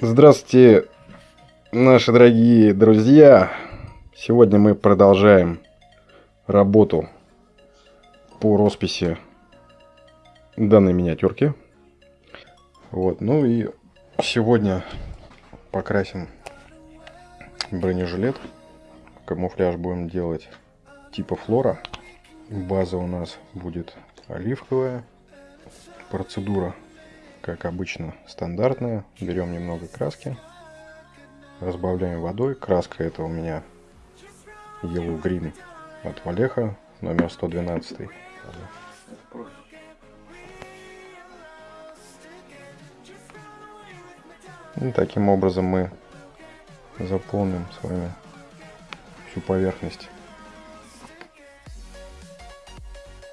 Здравствуйте, наши дорогие друзья! Сегодня мы продолжаем работу по росписи данной миниатюрки. Вот, ну и сегодня покрасим бронежилет. Камуфляж будем делать типа флора. База у нас будет оливковая. Процедура, как обычно, стандартная. Берем немного краски, разбавляем водой. Краска это у меня Yellow Green от Валеха, номер 112. И таким образом мы заполним с вами всю поверхность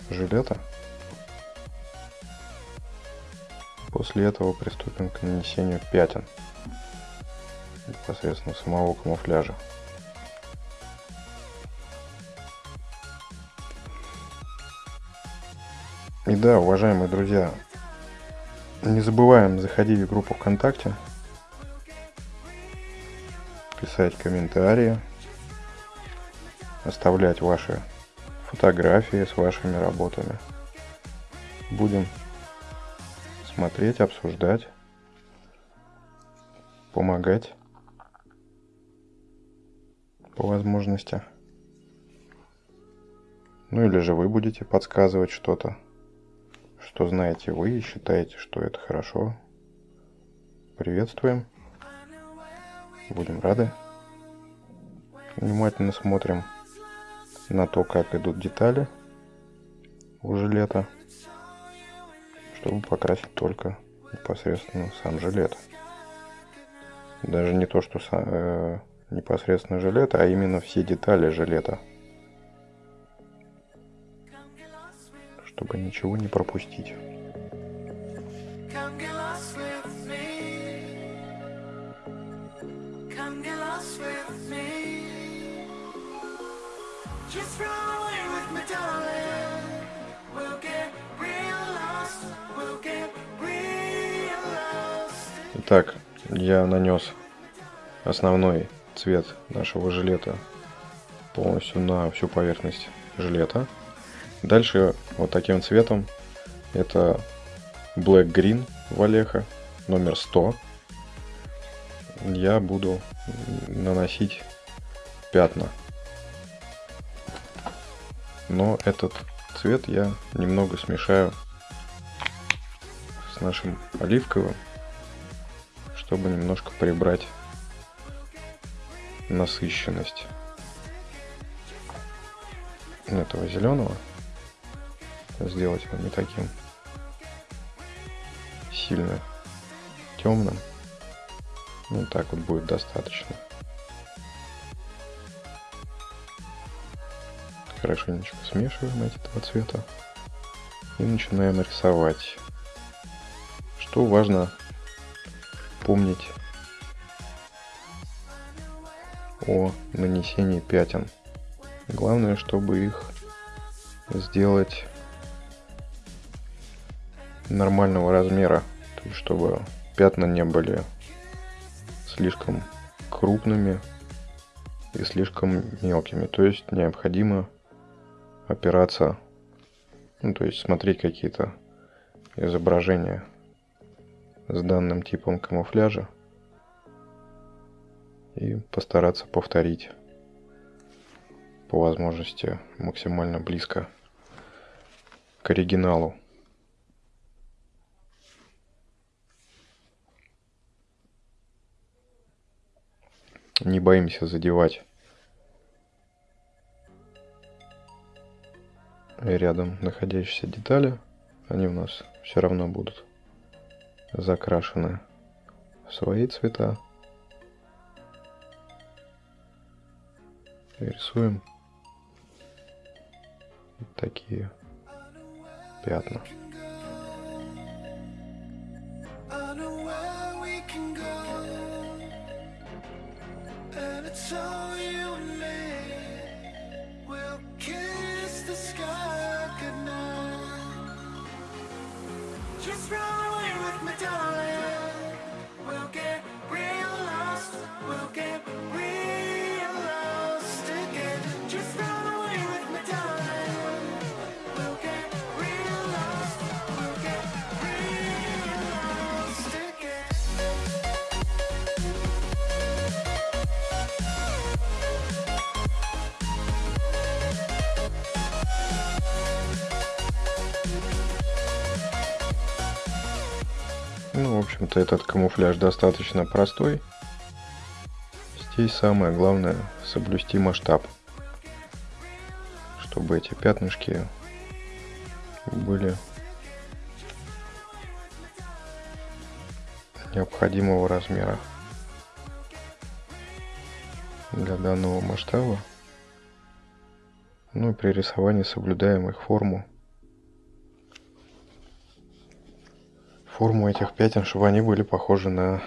жилета. После этого приступим к нанесению пятен непосредственно самого камуфляжа. И да, уважаемые друзья, не забываем заходить в группу ВКонтакте, писать комментарии, оставлять ваши фотографии с вашими работами. Будем смотреть, обсуждать, помогать по возможности. Ну или же вы будете подсказывать что-то, что знаете вы и считаете, что это хорошо. Приветствуем. Будем рады. Внимательно смотрим на то, как идут детали у жилета, чтобы покрасить только непосредственно сам жилет. Даже не то, что сам, э, непосредственно жилет, а именно все детали жилета. Чтобы ничего не пропустить. Итак, я нанес основной цвет нашего жилета полностью на всю поверхность жилета. Дальше вот таким цветом это Black Green Валеха номер 100. Я буду наносить пятна. Но этот цвет я немного смешаю с нашим оливковым чтобы немножко прибрать насыщенность этого зеленого. Сделать его не таким сильно темным. Ну так вот будет достаточно. Хорошенечко смешиваем эти два цвета и начинаем рисовать. Что важно помнить о нанесении пятен. Главное, чтобы их сделать нормального размера, то есть чтобы пятна не были слишком крупными и слишком мелкими. То есть необходимо опираться, ну, то есть смотреть какие-то изображения с данным типом камуфляжа и постараться повторить по возможности максимально близко к оригиналу. Не боимся задевать рядом находящиеся детали. Они у нас все равно будут закрашены в свои цвета. Рисуем вот такие пятна. Ну, в общем-то, этот камуфляж достаточно простой. Здесь самое главное соблюсти масштаб, чтобы эти пятнышки были необходимого размера для данного масштаба. Ну и при рисовании соблюдаем их форму форму этих пятен, чтобы они были похожи на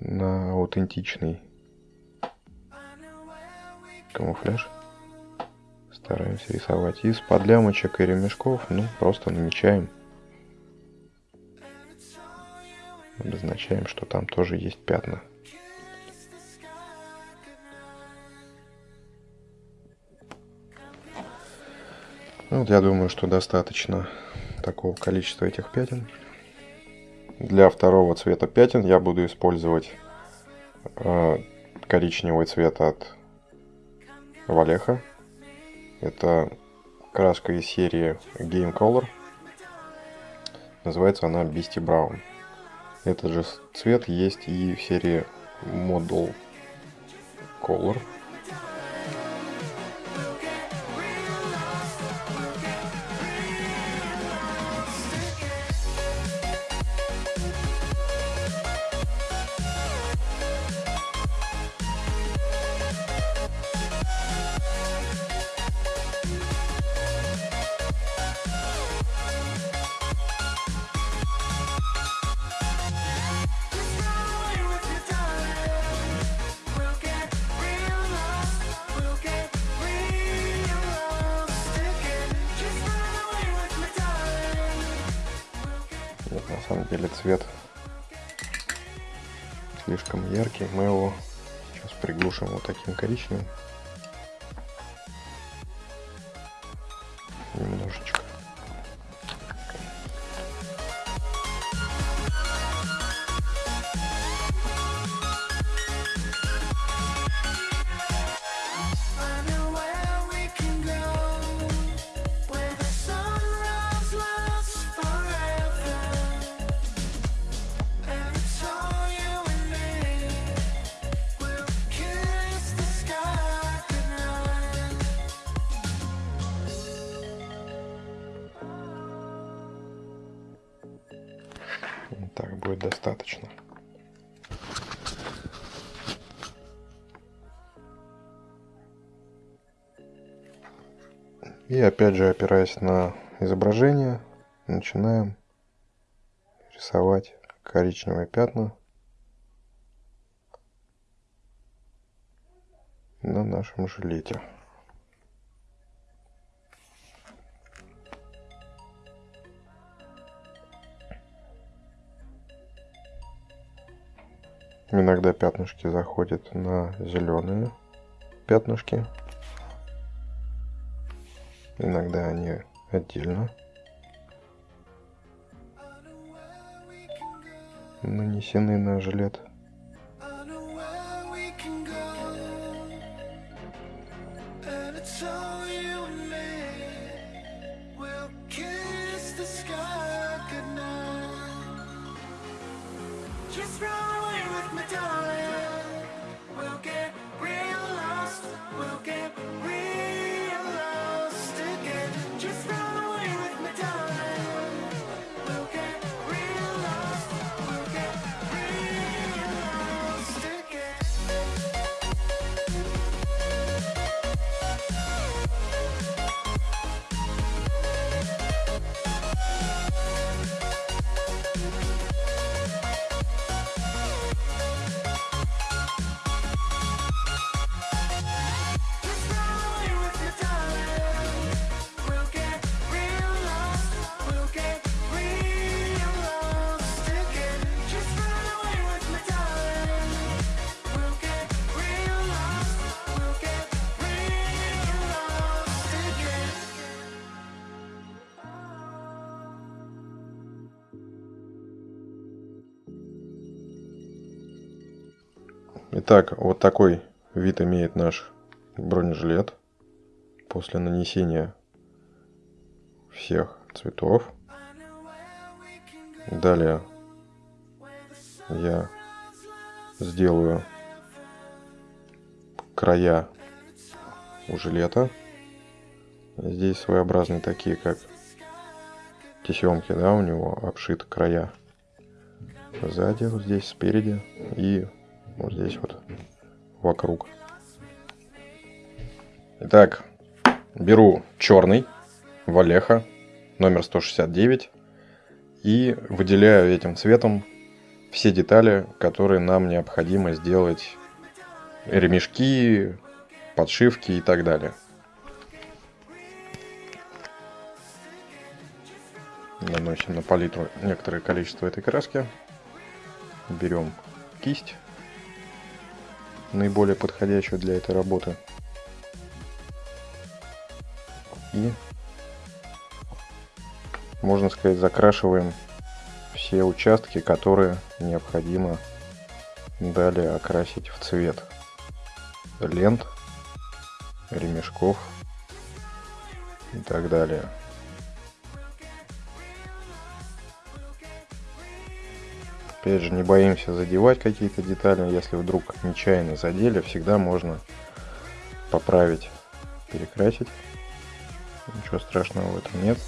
на аутентичный камуфляж. Стараемся рисовать из подлямочек и ремешков, ну, просто намечаем. Обозначаем, что там тоже есть пятна. Ну, вот я думаю, что достаточно такого количества этих пятен. Для второго цвета пятен я буду использовать э, коричневый цвет от Валеха. Это краска из серии Game Color. Называется она Beastie Brown. Этот же цвет есть и в серии Model Color. Самом деле цвет слишком яркий. Мы его сейчас приглушим вот таким коричневым. Будет достаточно. И опять же, опираясь на изображение, начинаем рисовать коричневые пятна на нашем жилете. Иногда пятнышки заходят на зеленые пятнышки. Иногда они отдельно нанесены на жилет. Итак, вот такой вид имеет наш бронежилет после нанесения всех цветов. Далее я сделаю края у жилета. Здесь своеобразные такие, как тесемки, да, у него обшиты края. Сзади, вот здесь, спереди и вот здесь вот вокруг. Итак, беру черный Валеха номер 169 и выделяю этим цветом все детали, которые нам необходимо сделать ремешки, подшивки и так далее. Наносим на палитру некоторое количество этой краски. Берем кисть, наиболее подходящую для этой работы. И, можно сказать, закрашиваем все участки, которые необходимо далее окрасить в цвет лент, ремешков и так далее. Опять же, не боимся задевать какие-то детали. Если вдруг нечаянно задели, всегда можно поправить, перекрасить. Ничего страшного в этом нет.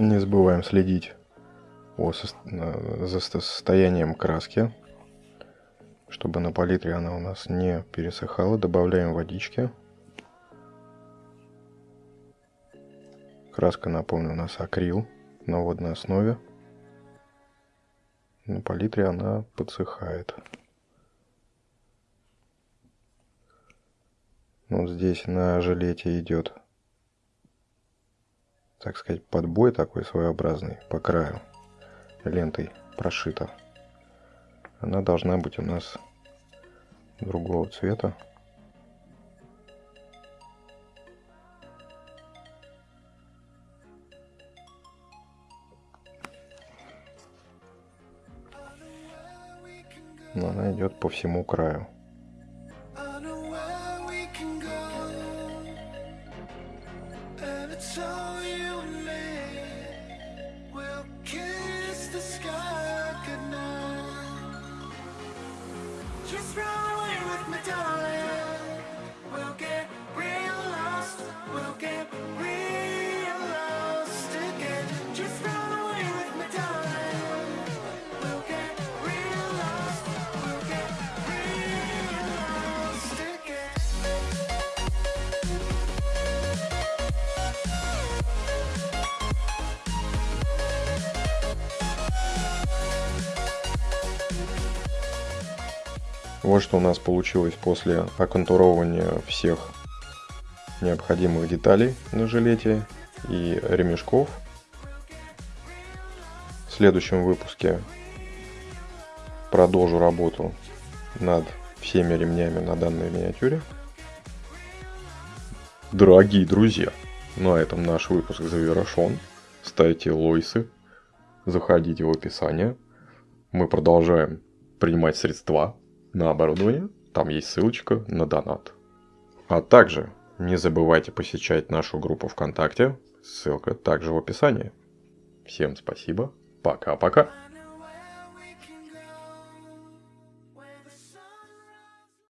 Не забываем следить за состоянием краски, чтобы на палитре она у нас не пересыхала. Добавляем водички. Краска, напомню, у нас акрил на водной основе. На палитре она подсыхает. Вот здесь на жилете идет так сказать, подбой такой своеобразный по краю лентой прошита. Она должна быть у нас другого цвета. Но она идет по всему краю. Вот что у нас получилось после оконтуровывания всех необходимых деталей на жилете и ремешков. В следующем выпуске продолжу работу над всеми ремнями на данной миниатюре. Дорогие друзья, на этом наш выпуск завершен. Ставьте лойсы, заходите в описание. Мы продолжаем принимать средства на оборудование, там есть ссылочка на донат. А также не забывайте посещать нашу группу ВКонтакте, ссылка также в описании. Всем спасибо, пока-пока.